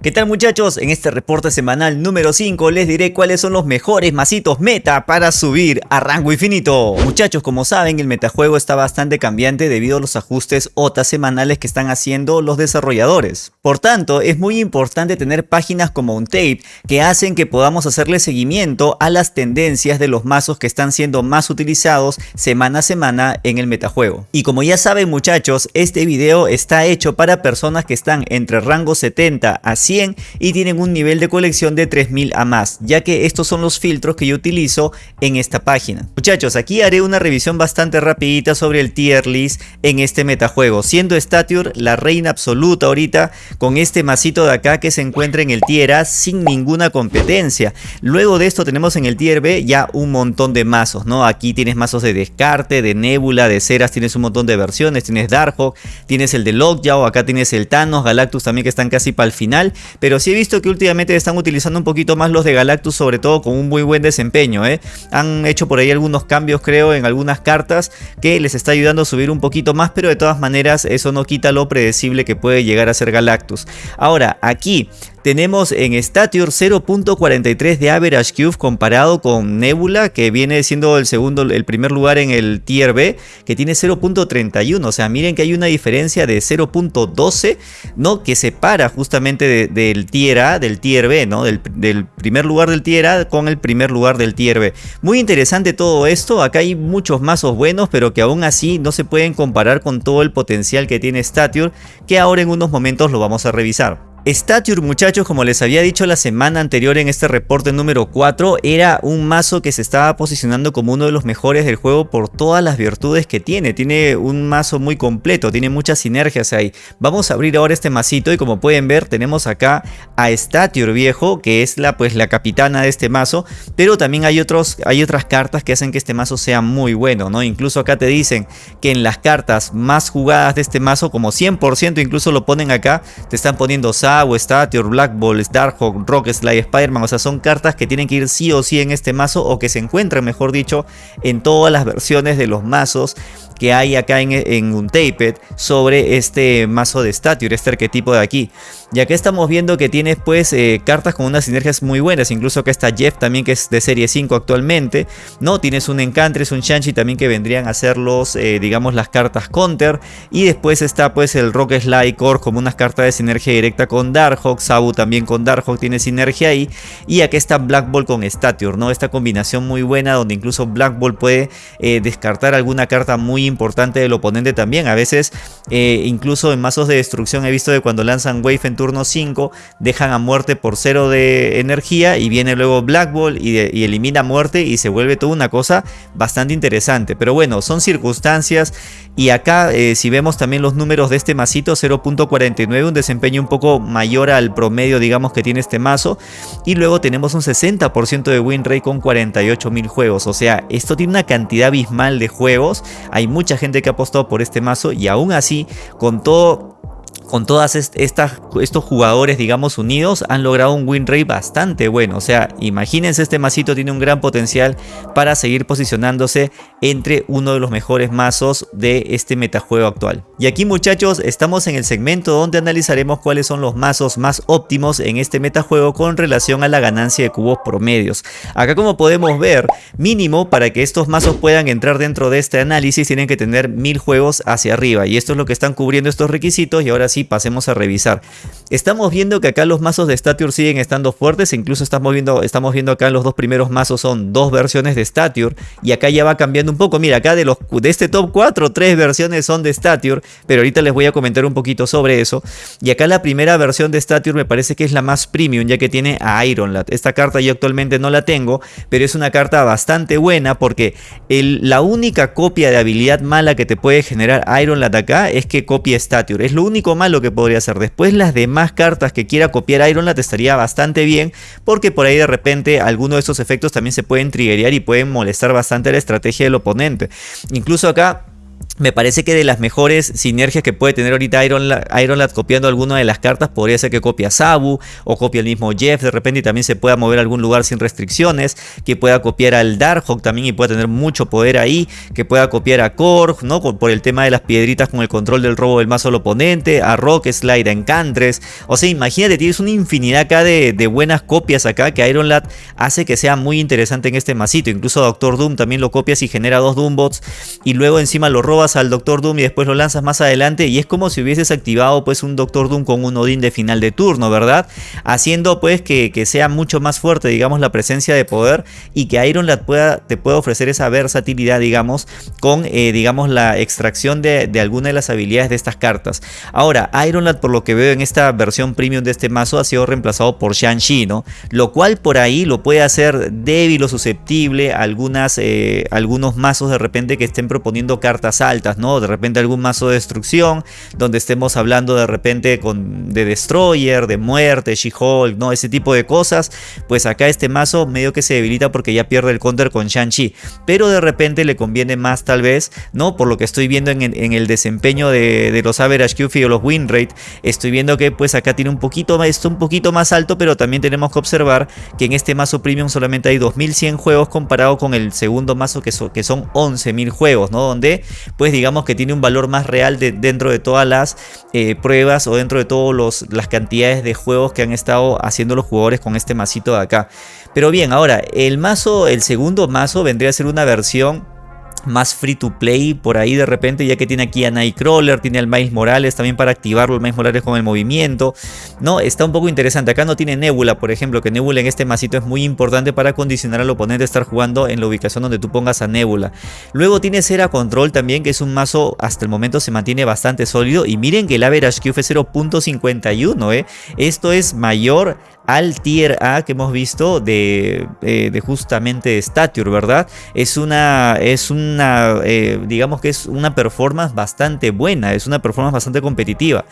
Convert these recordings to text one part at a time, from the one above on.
¿Qué tal muchachos? En este reporte semanal número 5 les diré cuáles son los mejores masitos meta para subir a rango infinito. Muchachos, como saben el metajuego está bastante cambiante debido a los ajustes OTA semanales que están haciendo los desarrolladores. Por tanto, es muy importante tener páginas como Untape que hacen que podamos hacerle seguimiento a las tendencias de los mazos que están siendo más utilizados semana a semana en el metajuego. Y como ya saben muchachos, este video está hecho para personas que están entre rango 70 a y tienen un nivel de colección de 3000 a más, ya que estos son los filtros que yo utilizo en esta página. Muchachos, aquí haré una revisión bastante rapidita sobre el tier list en este metajuego, siendo Stature la reina absoluta ahorita con este masito de acá que se encuentra en el tier A sin ninguna competencia. Luego de esto tenemos en el tier B ya un montón de mazos, ¿no? Aquí tienes mazos de descarte, de nebula, de ceras, tienes un montón de versiones, tienes Darkhawk, tienes el de Lockjaw, acá tienes el Thanos, Galactus también que están casi para el final pero sí he visto que últimamente están utilizando un poquito más los de Galactus, sobre todo con un muy buen desempeño. ¿eh? Han hecho por ahí algunos cambios, creo, en algunas cartas que les está ayudando a subir un poquito más, pero de todas maneras eso no quita lo predecible que puede llegar a ser Galactus. Ahora, aquí tenemos en Stature 0.43 de Average Cube comparado con Nebula que viene siendo el segundo, el primer lugar en el Tier B que tiene 0.31, o sea miren que hay una diferencia de 0.12 ¿no? que separa justamente del Tier A del Tier B, ¿no? Del, del, primer lugar del Tier A con el primer lugar del Tier B. Muy interesante todo esto, acá hay muchos mazos buenos pero que aún así no se pueden comparar con todo el potencial que tiene Stature que ahora en unos momentos lo vamos a revisar. Stature muchachos como les había dicho la semana anterior en este reporte número 4 era un mazo que se estaba posicionando como uno de los mejores del juego por todas las virtudes que tiene, tiene un mazo muy completo, tiene muchas sinergias ahí. Vamos a abrir ahora este masito y como pueden ver tenemos acá a Stature viejo que es la, pues, la capitana de este mazo, pero también hay, otros, hay otras cartas que hacen que este mazo sea muy bueno, ¿no? Incluso acá te dicen que en las cartas más jugadas de este mazo como 100% incluso lo ponen acá, te están poniendo o Stature, Black Ball, Starhawk, Rock Slide, Spider-Man, o sea son cartas que tienen que ir sí o sí en este mazo o que se encuentran mejor dicho en todas las versiones de los mazos que hay acá en, en Untaped sobre este mazo de Stature, este arquetipo de aquí. Y acá estamos viendo que tienes pues eh, cartas con unas sinergias muy buenas, incluso acá está Jeff también que es de serie 5 actualmente, ¿no? Tienes un Encantres, un Shanchi también que vendrían a ser los, eh, digamos, las cartas counter. Y después está pues el Rock Slide Core como unas cartas de sinergia directa con Darkhawk, Sabu también con Darkhawk tiene sinergia ahí. Y acá está Black Ball con Stature, ¿no? Esta combinación muy buena donde incluso Black Ball puede eh, descartar alguna carta muy importante del oponente también. A veces, incluso en mazos de destrucción he visto que cuando lanzan Wave en turno 5 dejan a muerte por 0 de energía y viene luego Black Ball y, elimina muerte y se vuelve toda una cosa bastante interesante. Pero bueno, son circunstancias y acá eh, si vemos también los números de este masito 0.49, un desempeño un poco mayor al promedio digamos que tiene este mazo y luego tenemos un 60% de win rate con 48.000 juegos. O sea, esto tiene una cantidad abismal de juegos. Hay mucha gente que ha apostado por este mazo y aún así con todo con todas estas, estos jugadores, digamos, unidos, han logrado un win rate bastante bueno. O sea, imagínense, este masito tiene un gran potencial para seguir posicionándose entre uno de los mejores mazos de este metajuego actual. Y aquí muchachos, estamos en el segmento donde analizaremos cuáles son los mazos más óptimos en este metajuego con relación a la ganancia de cubos promedios. Acá como podemos ver, mínimo para que estos mazos puedan entrar dentro de este análisis tienen que tener mil juegos hacia arriba. Y esto es lo que están cubriendo estos requisitos y ahora sí pasemos a revisar. Estamos viendo que acá los mazos de Stature siguen estando fuertes, incluso estamos viendo, estamos viendo acá los dos primeros mazos son dos versiones de Stature y acá ya va cambiando un poco. Mira, acá de, los, de este top 4, tres versiones son de Stature, pero ahorita les voy a comentar un poquito sobre eso. Y acá la primera versión de Stature me parece que es la más premium, ya que tiene a Ironlad. Esta carta yo actualmente no la tengo, pero es una carta bastante buena porque la única copia de habilidad mala que te puede generar Ironlad acá es que copia Stature. Es lo único malo lo que podría hacer. Después las demás cartas que quiera copiar Ironlad estaría bastante bien porque por ahí de repente algunos de esos efectos también se pueden triggerear y pueden molestar bastante la estrategia del oponente. Incluso acá me parece que de las mejores sinergias que puede tener ahorita Iron, Lad copiando alguna de las cartas podría ser que copie a Sabu o copie al mismo Jeff de repente y también se pueda mover a algún lugar sin restricciones, que pueda copiar al Darkhawk también y pueda tener mucho poder ahí, que pueda copiar a Korg, ¿no? Por el tema de las piedritas con el control del robo del mazo del oponente, a Rock Slide, a Encantres, o sea, imagínate, tienes una infinidad acá de, buenas copias acá que Iron Lad hace que sea muy interesante en este masito, incluso Doctor Doom también lo copias y genera dos Doombots y luego encima lo robas al Doctor Doom y después lo lanzas más adelante y es como si hubieses activado pues un Doctor Doom con un Odin de final de turno, ¿verdad? Haciendo pues que, sea mucho más fuerte, digamos, la presencia de poder y que Iron Lad pueda, te pueda ofrecer esa versatilidad, digamos, con, eh, digamos, la extracción de, de, alguna de las habilidades de estas cartas. Ahora, Iron Lad, por lo que veo en esta versión premium de este mazo, ha sido reemplazado por Shang-Chi, ¿no? Lo cual por ahí lo puede hacer débil o susceptible algunas, eh, algunos mazos de repente que estén proponiendo cartas altas, De repente algún mazo de destrucción, donde estemos hablando de repente con, de Destroyer, de muerte, She-Hulk, ¿no? Ese tipo de cosas. Pues acá este mazo medio que se debilita porque ya pierde el counter con Shang-Chi. Pero de repente le conviene más tal vez, ¿no? Por lo que estoy viendo en, el desempeño de, los average QFI o los win rate, estoy viendo que pues acá tiene un poquito, esto un poquito más alto, pero también tenemos que observar que en este mazo premium solamente hay 2100 juegos comparado con el segundo mazo que, que son 11000 juegos, ¿no? Donde digamos que tiene un valor más real de, dentro de todas las eh, pruebas o dentro de todas las cantidades de juegos que han estado haciendo los jugadores con este masito de acá. Pero bien, ahora, el mazo, el segundo mazo vendría a ser una versión más free to play por ahí de repente ya que tiene aquí a Nightcrawler, tiene al Miles Morales también para activarlo el Miles Morales con el movimiento, no, está un poco interesante, acá no tiene Nebula por ejemplo, que Nebula en este masito es muy importante para condicionar al oponente a estar jugando en la ubicación donde tú pongas a Nebula, luego tiene Cera Control también que es un mazo hasta el momento se mantiene bastante sólido. Y miren que el average Q fue 0.51, ¿eh? esto es mayor al tier A que hemos visto de, eh, de justamente Stature, ¿verdad? Es una, es una eh, digamos que es una performance bastante buena, es una performance bastante competitiva.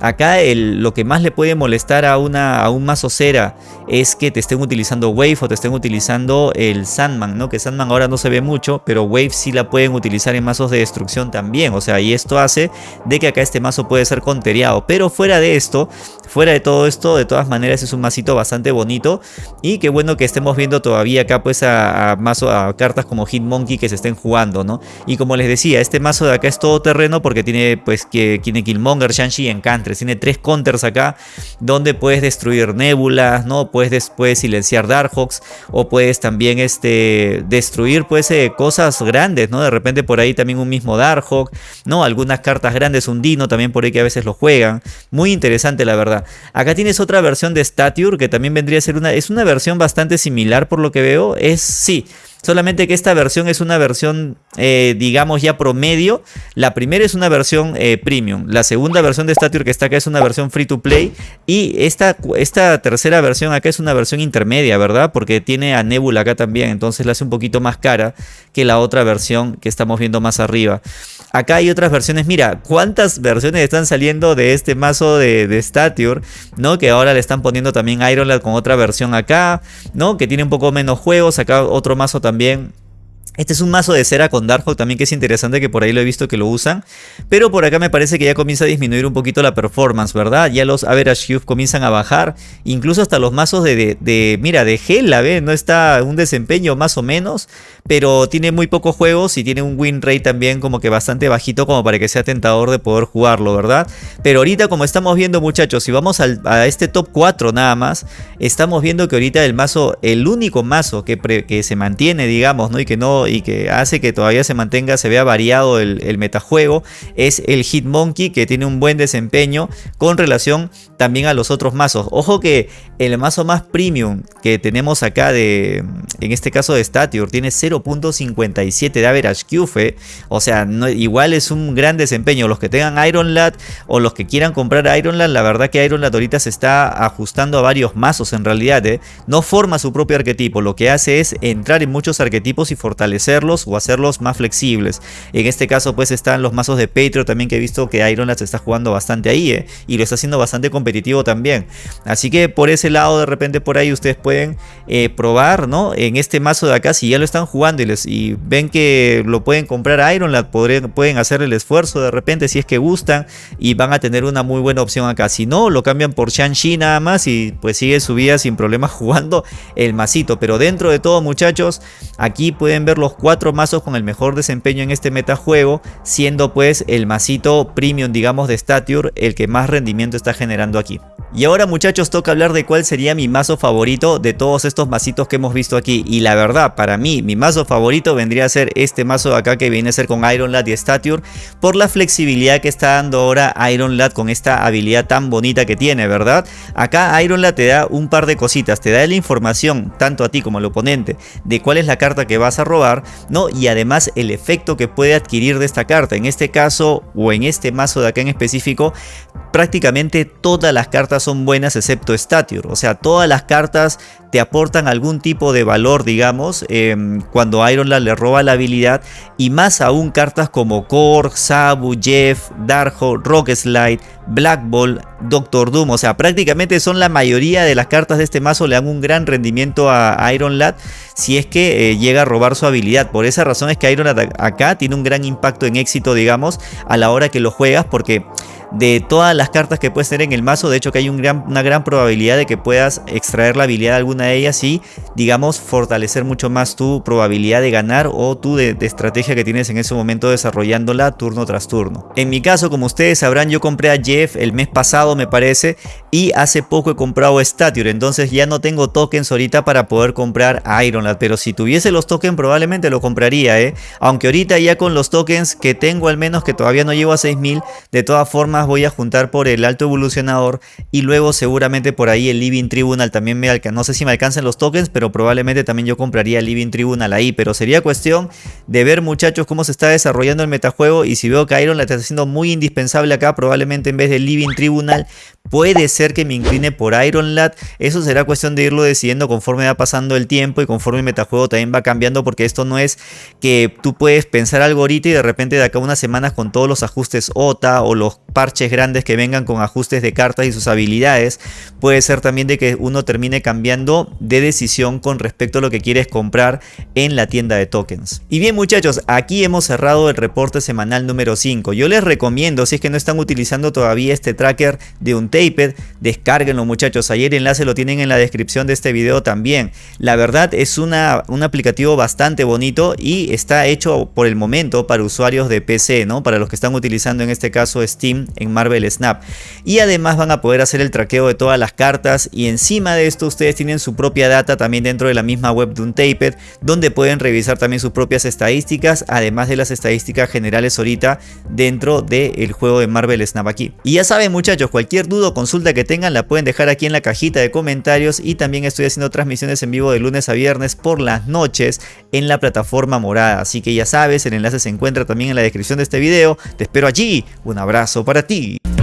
Acá lo que más le puede molestar a, una, a un mazo cera es que te estén utilizando Wave o te estén utilizando el Sandman, ¿no? Que Sandman ahora no se ve mucho, pero Wave sí la pueden utilizar en mazos de destrucción también. O sea, y esto hace de que acá este mazo puede ser conteriado. Pero fuera de esto, fuera de todo esto, de todas maneras es un bastante bonito. Y qué bueno que estemos viendo todavía acá pues a, mazo, a cartas como Hitmonkey que se estén jugando, ¿no? Y como les decía, este mazo de acá es todo terreno porque tiene pues que tiene Killmonger, Shang-Chi y Encantre tiene tres counters acá donde puedes destruir nébulas, ¿no? Puedes después silenciar Darkhawks o puedes también este, destruir pues eh, cosas grandes, ¿no? De repente por ahí también un mismo Darkhawk, ¿no? Algunas cartas grandes, un Dino también por ahí que a veces lo juegan. Muy interesante la verdad. Acá tienes otra versión de Stature que también vendría a ser una... Es una versión bastante similar por lo que veo. Es, sí, Solamente que esta versión es una versión, eh, digamos ya promedio. La primera es una versión eh, premium. La segunda versión de Stature que está acá es una versión free to play. Y esta, esta tercera versión acá es una versión intermedia, ¿verdad? Porque tiene a Nebula acá también. Entonces la hace un poquito más cara que la otra versión que estamos viendo más arriba. Acá hay otras versiones. Mira, cuántas versiones están saliendo de este mazo de, de Stature, ¿no? Que ahora le están poniendo también Iron Lad con otra versión acá, ¿no? Que tiene un poco menos juegos. Acá otro mazo también también este es un mazo de cera con Darkhawk también que es interesante que por ahí lo he visto que lo usan. Pero por acá me parece que ya comienza a disminuir un poquito la performance, ¿verdad? Ya los average cube comienzan a bajar. Incluso hasta los mazos de, de, mira, de Hela, ¿ve? No está un desempeño más o menos. Pero tiene muy pocos juegos y tiene un win rate también como que bastante bajito como para que sea tentador de poder jugarlo, ¿verdad? Pero ahorita como estamos viendo muchachos, si vamos a este top 4 nada más, estamos viendo que ahorita el mazo, el único mazo que, que se mantiene, digamos, ¿no? Y que no y que hace que todavía se mantenga, se vea variado el, metajuego, es el Hitmonkey que tiene un buen desempeño con relación también a los otros mazos. Ojo que el mazo más premium que tenemos acá de, en este caso de Stature, tiene 0.57 de average QFE, o sea, igual es un gran desempeño. Los que tengan Iron Lad o los que quieran comprar Iron Lad, la verdad que Iron Lad ahorita se está ajustando a varios mazos en realidad, ¿eh? no forma su propio arquetipo, lo que hace es entrar en muchos arquetipos y fortalecer fortalecerlos o hacerlos más flexibles. En este caso pues están los mazos de Patreon también que he visto que Iron Lad se está jugando bastante ahí ¿eh? y lo está haciendo bastante competitivo también. Así que por ese lado de repente por ahí ustedes pueden eh, probar ¿no? en este mazo de acá si ya lo están jugando y, les, y ven que lo pueden comprar Iron Lad, pueden hacer el esfuerzo de repente si es que gustan y van a tener una muy buena opción acá. Si no, lo cambian por Shang-Chi nada más y pues sigue su vida sin problemas jugando el masito. Pero dentro de todo muchachos, aquí pueden ver los cuatro mazos con el mejor desempeño en este metajuego, siendo pues el masito premium digamos de Stature el que más rendimiento está generando aquí. Y ahora muchachos toca hablar de cuál sería mi mazo favorito de todos estos masitos que hemos visto aquí. Y la verdad, para mí, mi mazo favorito vendría a ser este mazo de acá que viene a ser con Iron Lad y Stature. Por la flexibilidad que está dando ahora Iron Lad con esta habilidad tan bonita que tiene, ¿verdad? Acá Iron Lad te da un par de cositas. Te da la información, tanto a ti como al oponente, de cuál es la carta que vas a robar, ¿no? Y además el efecto que puede adquirir de esta carta. En este caso, o en este mazo de acá en específico, prácticamente todas las cartas son buenas excepto Stature. O sea, todas las cartas te aportan algún tipo de valor, digamos, em, cuando Iron Lad le roba la habilidad. Y más aún cartas como Korg, Sabu, Jeff, Darkhold, Rock Slide, Black Ball, Doctor Doom. O sea, prácticamente son la mayoría de las cartas de este mazo le dan un gran rendimiento a Iron Lad si es que eh, llega a robar su habilidad. Por esa razón es que Iron Lad acá tiene un gran impacto en éxito, digamos, a la hora que lo juegas porque de todas las cartas que puedes tener en el mazo. De hecho que hay una gran probabilidad de que puedas extraer la habilidad de alguna de ellas y digamos fortalecer mucho más tu probabilidad de ganar o tu estrategia que tienes en ese momento desarrollándola turno tras turno. En mi caso como ustedes sabrán yo compré a Jeff el mes pasado me parece y hace poco he comprado Stature entonces ya no tengo tokens ahorita para poder comprar Iron Lad pero si tuviese los tokens probablemente lo compraría eh aunque ahorita ya con los tokens que tengo al menos que todavía no llevo a 6000 de todas formas voy a juntar por el alto evolucionador y luego seguramente por ahí el Living Tribunal también me alcanza. No sé si me alcanzan los tokens, pero probablemente también yo compraría el Living Tribunal ahí. Pero sería cuestión de ver muchachos cómo se está desarrollando el metajuego y si veo que Iron la está haciendo muy indispensable acá, probablemente en vez del Living Tribunal Puede ser que me incline por Iron Lad, eso será cuestión de irlo decidiendo conforme va pasando el tiempo y conforme el metajuego también va cambiando porque esto no es que tú puedes pensar algo ahorita y de repente de acá unas semanas con todos los ajustes OTA o los parches grandes que vengan con ajustes de cartas y sus habilidades, puede ser también de que uno termine cambiando de decisión con respecto a lo que quieres comprar en la tienda de tokens. Y bien muchachos, aquí hemos cerrado el reporte semanal número 5. Yo les recomiendo, si es que no están utilizando todavía este tracker de un Taped, descárguenlo muchachos, ayer el enlace lo tienen en la descripción de este video también. La verdad es una, un aplicativo bastante bonito y está hecho por el momento para usuarios de PC, ¿no? Para los que están utilizando en este caso Steam en Marvel Snap. Y además van a poder hacer el traqueo de todas las cartas y encima de esto ustedes tienen su propia data también dentro de la misma web de un Taped donde pueden revisar también sus propias estadísticas además de las estadísticas generales ahorita dentro del juego de Marvel Snap aquí. Y ya saben muchachos, cualquier duda o consulta que tengan la pueden dejar aquí en la cajita de comentarios y también estoy haciendo transmisiones en vivo de lunes a viernes por las noches en la plataforma morada. Así que ya sabes, el enlace se encuentra también en la descripción de este video. Te espero allí. Un abrazo para ti. 地。